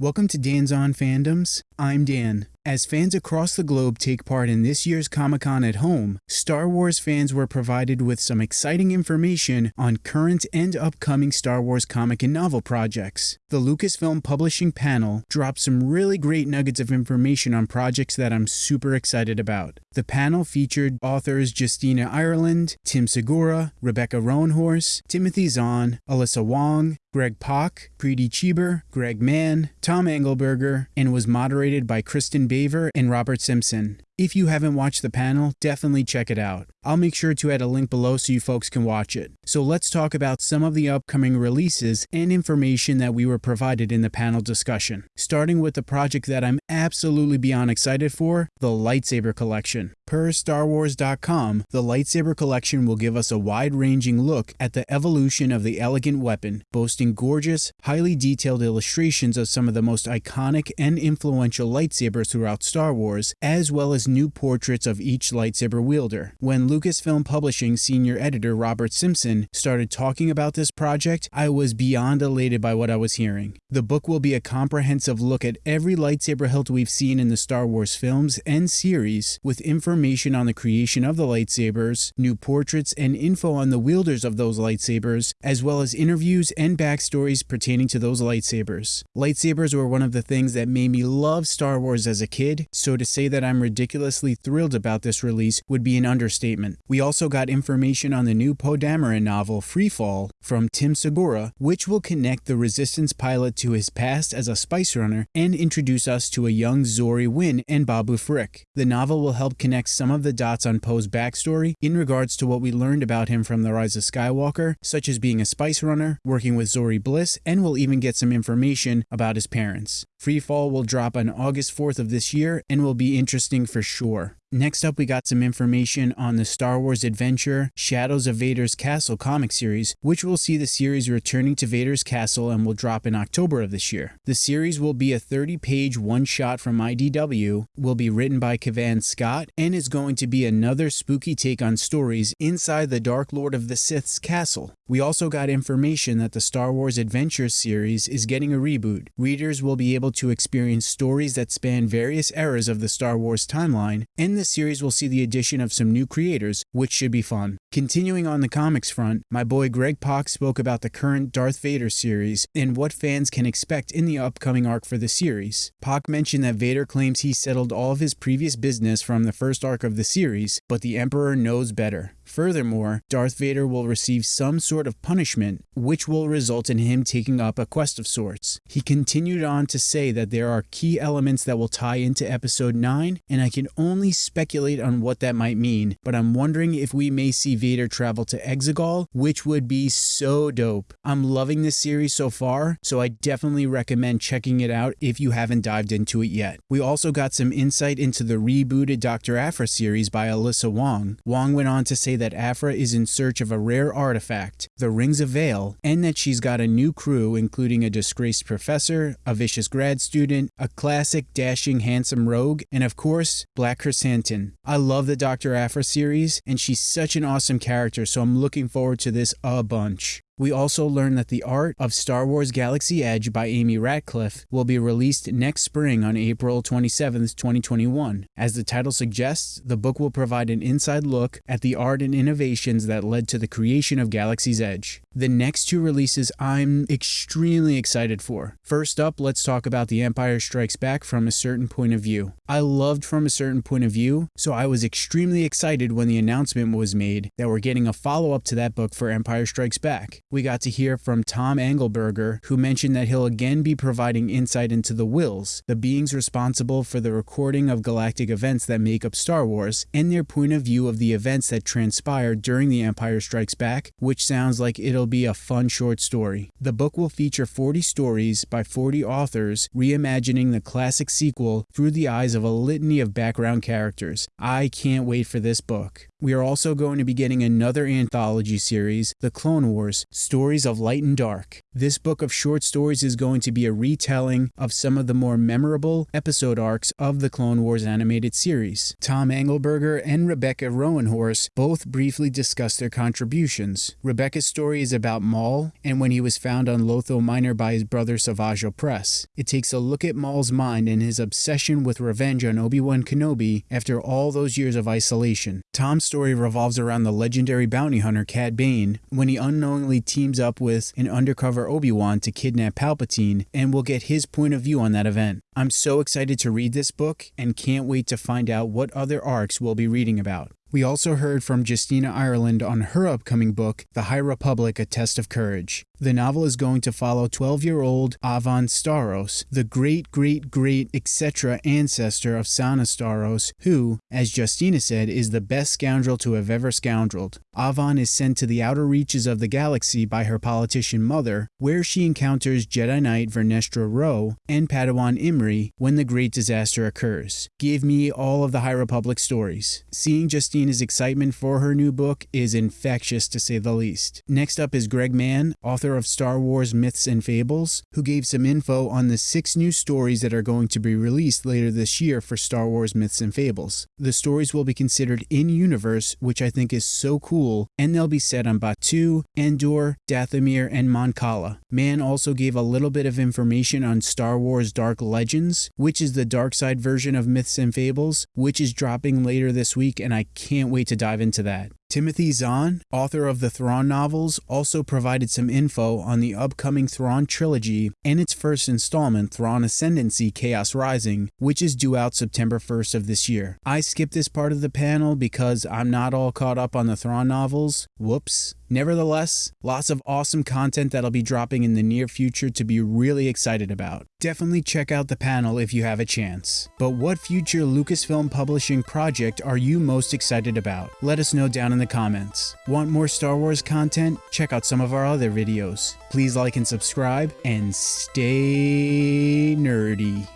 Welcome to Dan's On Fandoms. I'm Dan. As fans across the globe take part in this year's Comic Con at home, Star Wars fans were provided with some exciting information on current and upcoming Star Wars comic and novel projects. The Lucasfilm Publishing panel dropped some really great nuggets of information on projects that I'm super excited about. The panel featured authors Justina Ireland, Tim Segura, Rebecca Roanhorse, Timothy Zahn, Alyssa Wong, Greg Pak, Preeti Chhibber, Greg Mann, Tom Angleberger, and was moderated by Kristin Baver and Robert Simpson. If you haven't watched the panel, definitely check it out. I'll make sure to add a link below so you folks can watch it. So let's talk about some of the upcoming releases and information that we were provided in the panel discussion. Starting with the project that I'm absolutely beyond excited for, the Lightsaber Collection. Per StarWars.com, the Lightsaber Collection will give us a wide-ranging look at the evolution of the elegant weapon, boasting gorgeous, highly detailed illustrations of some of the most iconic and influential lightsabers throughout Star Wars, as well as new portraits of each lightsaber wielder. When Lucasfilm Publishing senior editor Robert Simpson started talking about this project, I was beyond elated by what I was hearing. The book will be a comprehensive look at every lightsaber hilt we've seen in the Star Wars films and series, with information on the creation of the lightsabers, new portraits, and info on the wielders of those lightsabers, as well as interviews and backstories pertaining to those lightsabers. Lightsabers were one of the things that made me love Star Wars as a kid, so to say that I'm ridiculous ridiculously thrilled about this release would be an understatement. We also got information on the new Poe Dameron novel Freefall from Tim Segura, which will connect the Resistance pilot to his past as a spice runner and introduce us to a young Zorii Wynn and Babu Frick. The novel will help connect some of the dots on Poe's backstory in regards to what we learned about him from The Rise of Skywalker, such as being a spice runner, working with Zorii Bliss, and we'll even get some information about his parents. Freefall will drop on August 4th of this year and will be interesting for sure. Next up, we got some information on the Star Wars adventure Shadows of Vader's Castle comic series, which will see the series returning to Vader's Castle and will drop in October of this year. The series will be a 30 page one shot from IDW, will be written by Cavan Scott, and is going to be another spooky take on stories inside the Dark Lord of the Sith's castle. We also got information that the Star Wars Adventures series is getting a reboot. Readers will be able to experience stories that span various eras of the Star Wars timeline, and this series we'll see the addition of some new creators, which should be fun. Continuing on the comics front, my boy Greg Pak spoke about the current Darth Vader series and what fans can expect in the upcoming arc for the series. Pak mentioned that Vader claims he settled all of his previous business from the first arc of the series, but the Emperor knows better. Furthermore, Darth Vader will receive some sort of punishment, which will result in him taking up a quest of sorts. He continued on to say that there are key elements that will tie into Episode 9, and I can only speculate on what that might mean, but I'm wondering if we may see Vader travel to Exegol, which would be so dope. I'm loving this series so far, so I definitely recommend checking it out if you haven't dived into it yet. We also got some insight into the rebooted Dr. Aphra series by Alyssa Wong. Wong went on to say that Aphra is in search of a rare artifact, the Rings of Vaale, and that she's got a new crew including a disgraced professor, a vicious grad student, a classic dashing handsome rogue, and of course, Black Krrsantan. I love the Dr. Aphra series, and she's such an awesome character, so I'm looking forward to this a bunch. We also learned that the art of Star Wars Galaxy Edge by Amy Ratcliffe will be released next spring on April 27, 2021. As the title suggests, the book will provide an inside look at the art and innovations that led to the creation of Galaxy's Edge. The next two releases I'm extremely excited for. First up, let's talk about The Empire Strikes Back from a certain point of view. I loved From a Certain Point of View, so I was extremely excited when the announcement was made that we're getting a follow up to that book for Empire Strikes Back we got to hear from Tom Angleberger, who mentioned that he'll again be providing insight into the Whills, the beings responsible for the recording of galactic events that make up Star Wars, and their point of view of the events that transpired during The Empire Strikes Back, which sounds like it'll be a fun short story. The book will feature 40 stories by 40 authors reimagining the classic sequel through the eyes of a litany of background characters. I can't wait for this book. We are also going to be getting another anthology series, The Clone Wars, Stories of Light and Dark. This book of short stories is going to be a retelling of some of the more memorable episode arcs of the Clone Wars animated series. Tom Angleberger and Rebecca Roanhorse both briefly discuss their contributions. Rebecca's story is about Maul and when he was found on Lotho Minor by his brother Savage Opress. It takes a look at Maul's mind and his obsession with revenge on Obi-Wan Kenobi after all those years of isolation. Tom's story revolves around the legendary bounty hunter Cad Bane when he unknowingly teams up with an undercover Obi-Wan to kidnap Palpatine and we'll get his point of view on that event. I'm so excited to read this book and can't wait to find out what other arcs we'll be reading about. We also heard from Justina Ireland on her upcoming book, The High Republic A Test of Courage. The novel is going to follow 12 year old Avon Starros, the great great great etc. ancestor of Sana Starros, who, as Justina said, is the best scoundrel to have ever scoundreled. Avon is sent to the outer reaches of the galaxy by her politician mother, where she encounters Jedi Knight Vernestra Rowe and Padawan Imri when the great disaster occurs. Give me all of the High Republic stories. Seeing Justina's excitement for her new book is infectious to say the least. Next up is Greg Mann, author of Star Wars Myths and Fables, who gave some info on the six new stories that are going to be released later this year for Star Wars Myths and Fables. The stories will be considered in universe, which I think is so cool, and they'll be set on Batuu, Endor, Dathomir, and Mon Cala. Mann also gave a little bit of information on Star Wars Dark Legends, which is the dark side version of Myths and Fables, which is dropping later this week, and I can't wait to dive into that. Timothy Zahn, author of the Thrawn novels, also provided some info on the upcoming Thrawn trilogy and its first installment, Thrawn Ascendancy Chaos Rising, which is due out September 1st of this year. I skipped this part of the panel because I'm not all caught up on the Thrawn novels. Whoops. Nevertheless, lots of awesome content that'll be dropping in the near future to be really excited about. Definitely check out the panel if you have a chance. But what future Lucasfilm publishing project are you most excited about? Let us know down in the comments. Want more Star Wars content? Check out some of our other videos. Please like and subscribe, and stay nerdy.